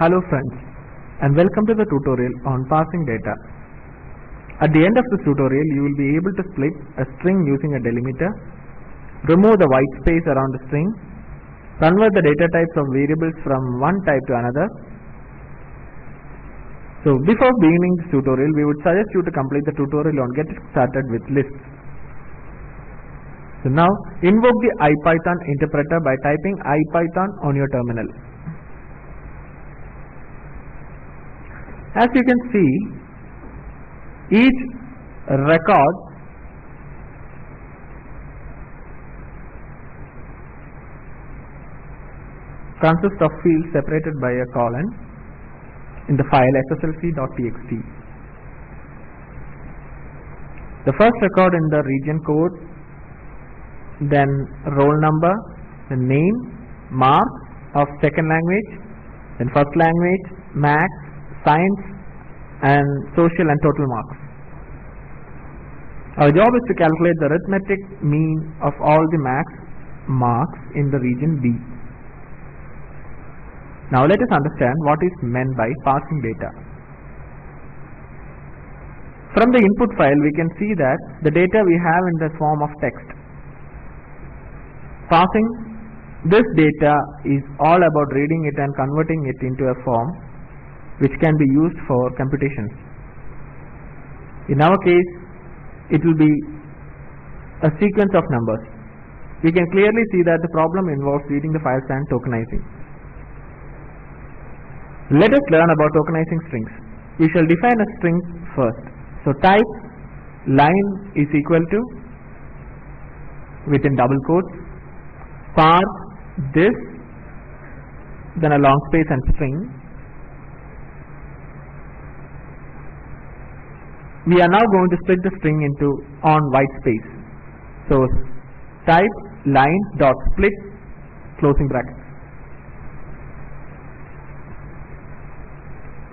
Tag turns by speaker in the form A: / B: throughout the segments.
A: Hello friends and welcome to the tutorial on parsing data. At the end of this tutorial you will be able to split a string using a delimiter, remove the white space around the string, convert the data types of variables from one type to another. So before beginning this tutorial we would suggest you to complete the tutorial on getting started with lists. So now invoke the IPython interpreter by typing IPython on your terminal. As you can see, each record consists of fields separated by a colon in the file sslc.txt. The first record in the region code, then roll number, the name, mark of second language, then first language, max, science and social and total marks. Our job is to calculate the arithmetic mean of all the max marks in the region B. Now let us understand what is meant by parsing data. From the input file we can see that the data we have in the form of text. Parsing this data is all about reading it and converting it into a form which can be used for computations. In our case, it will be a sequence of numbers. We can clearly see that the problem involves reading the files and tokenizing. Let us learn about tokenizing strings. We shall define a string first. So type line is equal to within double quotes parse this then a long space and string we are now going to split the string into on white space. So type line dot split closing bracket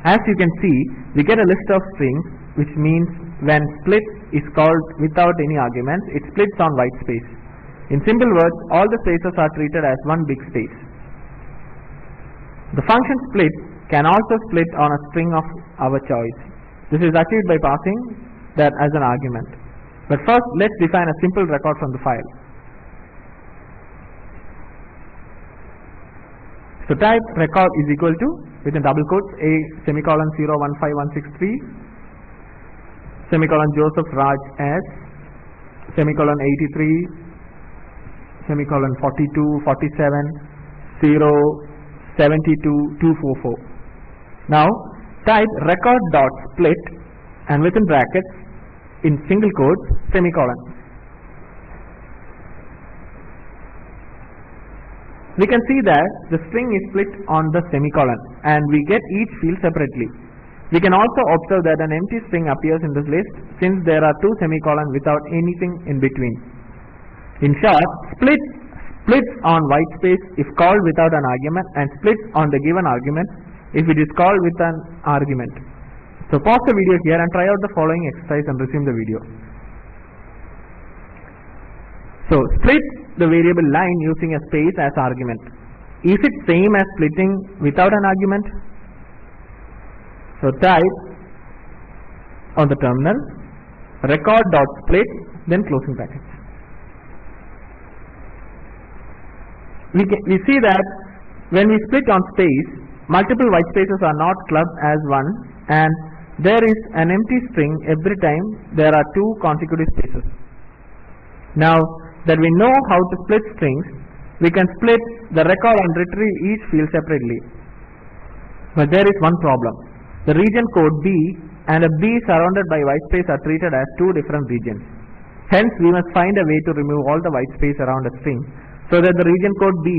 A: As you can see, we get a list of strings which means when split is called without any arguments, it splits on white space. In simple words, all the spaces are treated as one big space. The function split can also split on a string of our choice. This is achieved by passing that as an argument. But first let's define a simple record from the file. So type record is equal to within double quotes a semicolon 015163 semicolon Joseph Raj S semicolon 83 semicolon 42 47 0 72 244. Now type record dot split and within brackets in single quotes semicolon. We can see that the string is split on the semicolon and we get each field separately. We can also observe that an empty string appears in this list since there are two semicolons without anything in between. In short, split splits on white space if called without an argument and splits on the given argument if it is called with an argument. So pause the video here and try out the following exercise and resume the video. So split the variable line using a space as argument. Is it same as splitting without an argument? So type on the terminal record dot split then closing brackets. We, can, we see that when we split on space multiple white spaces are not clubbed as one and there is an empty string every time there are two consecutive spaces. Now that we know how to split strings, we can split the record and retrieve each field separately. But there is one problem. The region code B and a B surrounded by white space are treated as two different regions. Hence, we must find a way to remove all the white space around a string so that the region code B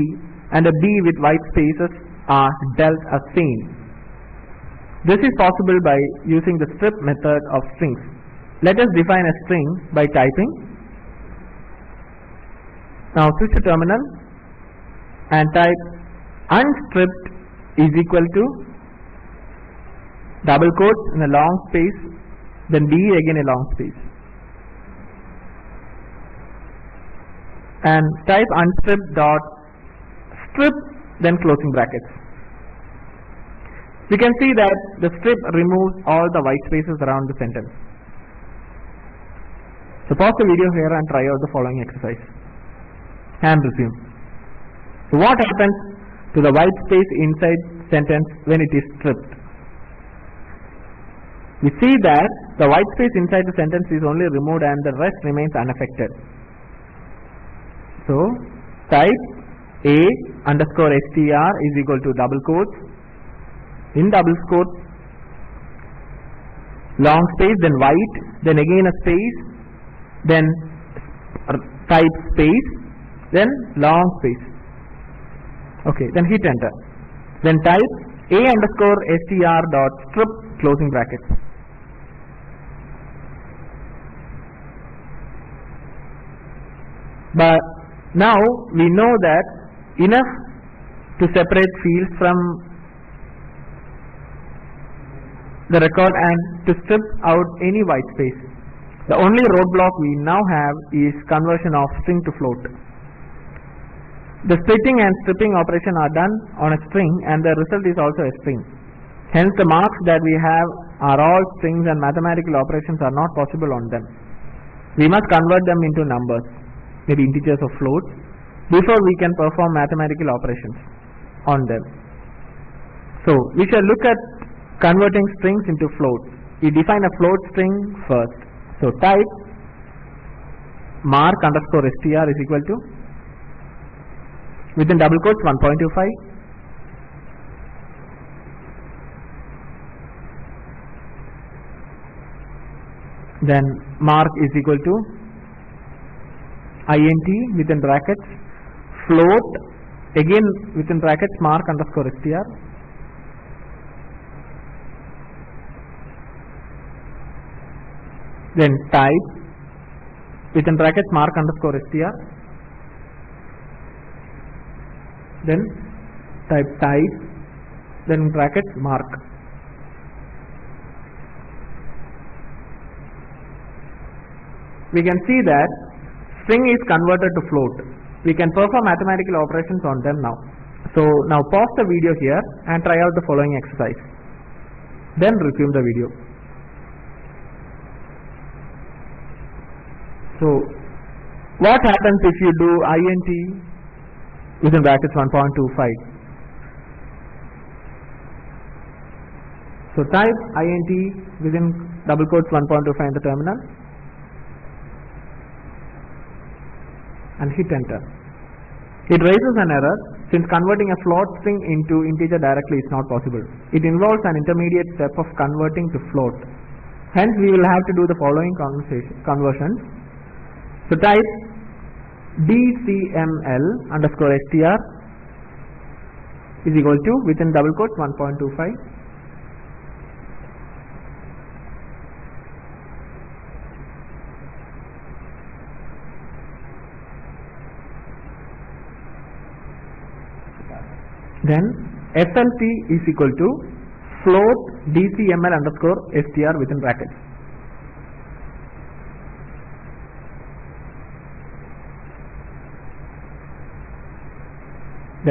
A: and a B with white spaces are dealt as same. This is possible by using the strip method of strings. Let us define a string by typing. Now switch to terminal and type unstripped is equal to double quotes in a long space then B again a long space and type unstrip dot strip then closing brackets we can see that the strip removes all the white spaces around the sentence. So pause the video here and try out the following exercise and resume. So what happens to the white space inside sentence when it is stripped? We see that the white space inside the sentence is only removed and the rest remains unaffected. So type a underscore str is equal to double quotes in double quotes. Long space then white then again a space then type space then long space. Okay then hit enter. Then type a underscore str dot strip closing brackets. But now we know that enough to separate fields from the record and to strip out any white space. The only roadblock we now have is conversion of string to float. The splitting and stripping operation are done on a string and the result is also a string. Hence the marks that we have are all strings and mathematical operations are not possible on them. We must convert them into numbers, maybe integers or floats, before we can perform mathematical operations on them. So we shall look at converting strings into floats. We define a float string first. So type mark underscore str is equal to within double quotes 1.25 then mark is equal to int within brackets float again within brackets mark underscore str then type within brackets mark underscore str then type type then brackets mark. We can see that string is converted to float. We can perform mathematical operations on them now. So now pause the video here and try out the following exercise. Then resume the video So what happens if you do int within brackets 1.25? So type int within double quotes 1.25 in the terminal and hit enter. It raises an error since converting a float string into integer directly is not possible. It involves an intermediate step of converting to float. Hence we will have to do the following conversions. So type dcml underscore str is equal to within double quotes 1.25 then flt is equal to float dcml underscore str within brackets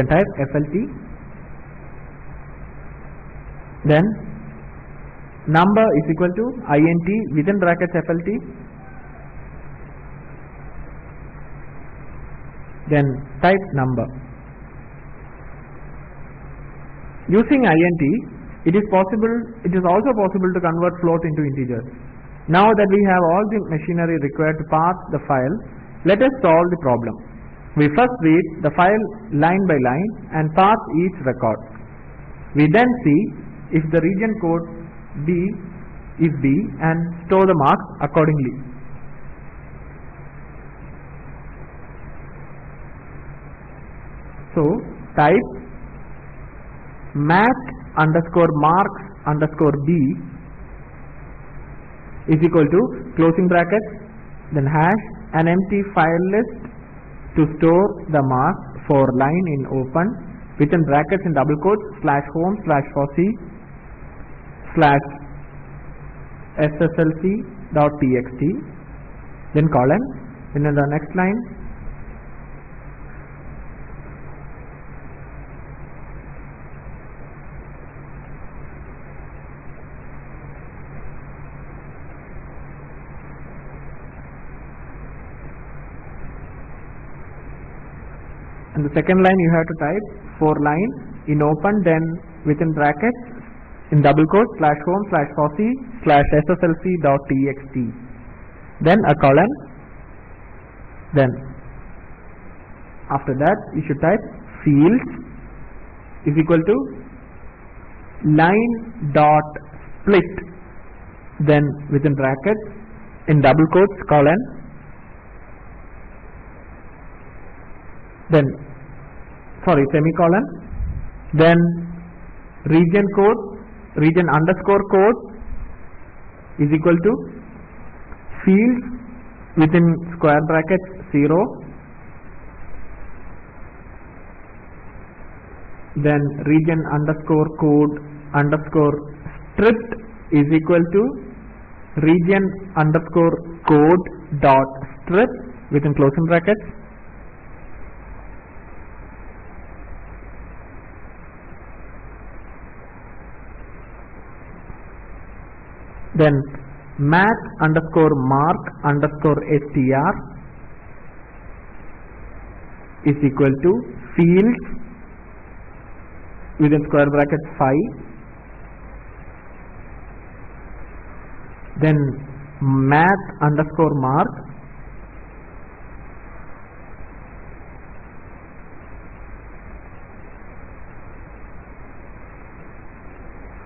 A: then type flt then number is equal to int within brackets flt then type number. Using int it is possible it is also possible to convert float into integers. Now that we have all the machinery required to parse the file let us solve the problem we first read the file line by line and parse each record. We then see if the region code B is B and store the marks accordingly. So type match underscore marks underscore B is equal to closing brackets then hash an empty file list to store the mark for line in open within brackets in double quotes slash home slash fossee slash sslc dot txt then colon then in the next line and the second line you have to type for line in open then within brackets in double quotes slash home slash fossee slash sslc dot txt then a colon then. After that you should type fields is equal to line dot split. Then within brackets in double quotes colon then sorry semicolon. Then region code region underscore code is equal to fields within square brackets 0 then region underscore code underscore stripped is equal to region underscore code dot strip within closing brackets then math underscore mark underscore str is equal to fields within square bracket phi. Then math underscore mark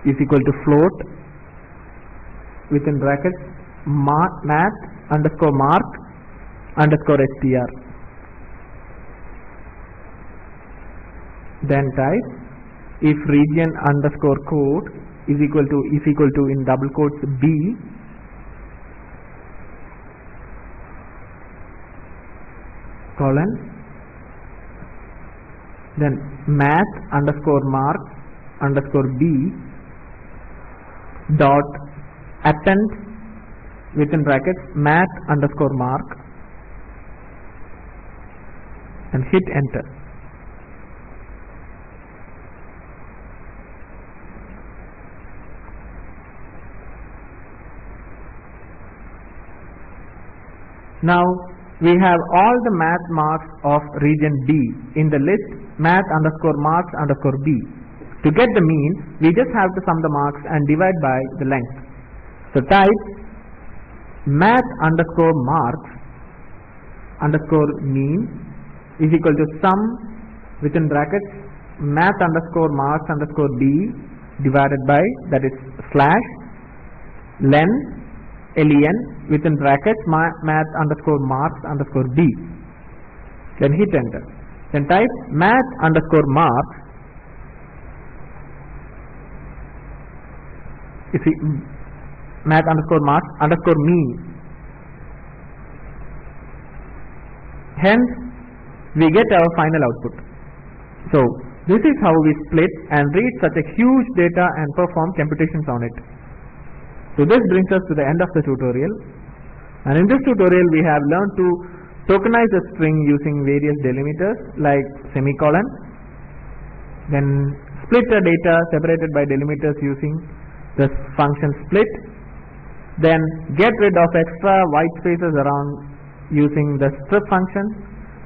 A: is equal to float within brackets math underscore mark underscore str then type if region underscore code is equal to is equal to in double quotes b colon then math underscore mark underscore b dot append within brackets math underscore mark and hit enter Now we have all the math marks of region B in the list math underscore marks underscore B. To get the mean, we just have to sum the marks and divide by the length. So type math underscore marks underscore mean is equal to sum within brackets math underscore marks underscore B divided by that is slash len len within brackets ma- math underscore marks underscore b then hit enter. Then type math underscore marks if you math underscore marks underscore mean hence we get our final output. So this is how we split and read such a huge data and perform computations on it. So this brings us to the end of the tutorial. And in this tutorial we have learned to tokenize a string using various delimiters like semicolon, then split the data separated by delimiters using the function split, then get rid of extra white spaces around using the strip function,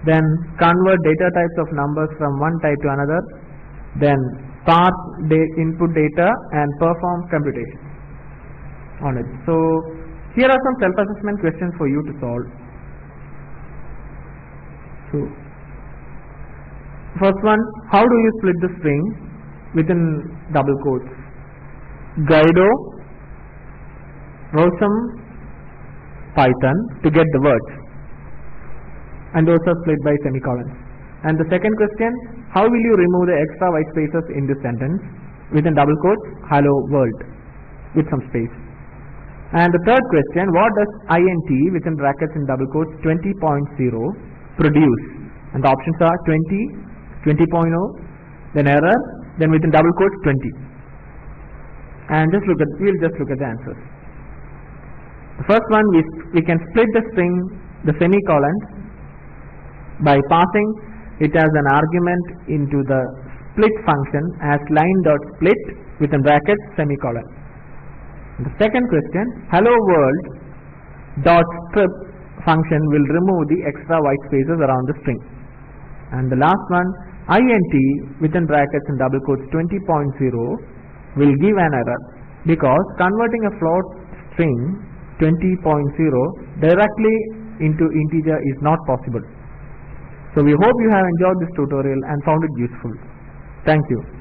A: then convert data types of numbers from one type to another, then parse the input data and perform computation on it. So here are some self-assessment questions for you to solve. So first one, how do you split the string within double quotes? Guido, Rossum, Python to get the words and those are split by semicolons. And the second question, how will you remove the extra white spaces in this sentence within double quotes, hello world with some space. And the third question, what does int within brackets in double quotes 20.0 produce? And the options are 20, 20.0, then error, then within double quotes 20. And just look at, we'll just look at the answers. The first one, we, we can split the string, the semicolon, by passing it as an argument into the split function as line dot split within brackets semicolon. The second question, hello world dot strip function will remove the extra white spaces around the string. And the last one, int within brackets and double quotes 20.0 will give an error because converting a float string 20.0 directly into integer is not possible. So we hope you have enjoyed this tutorial and found it useful. Thank you.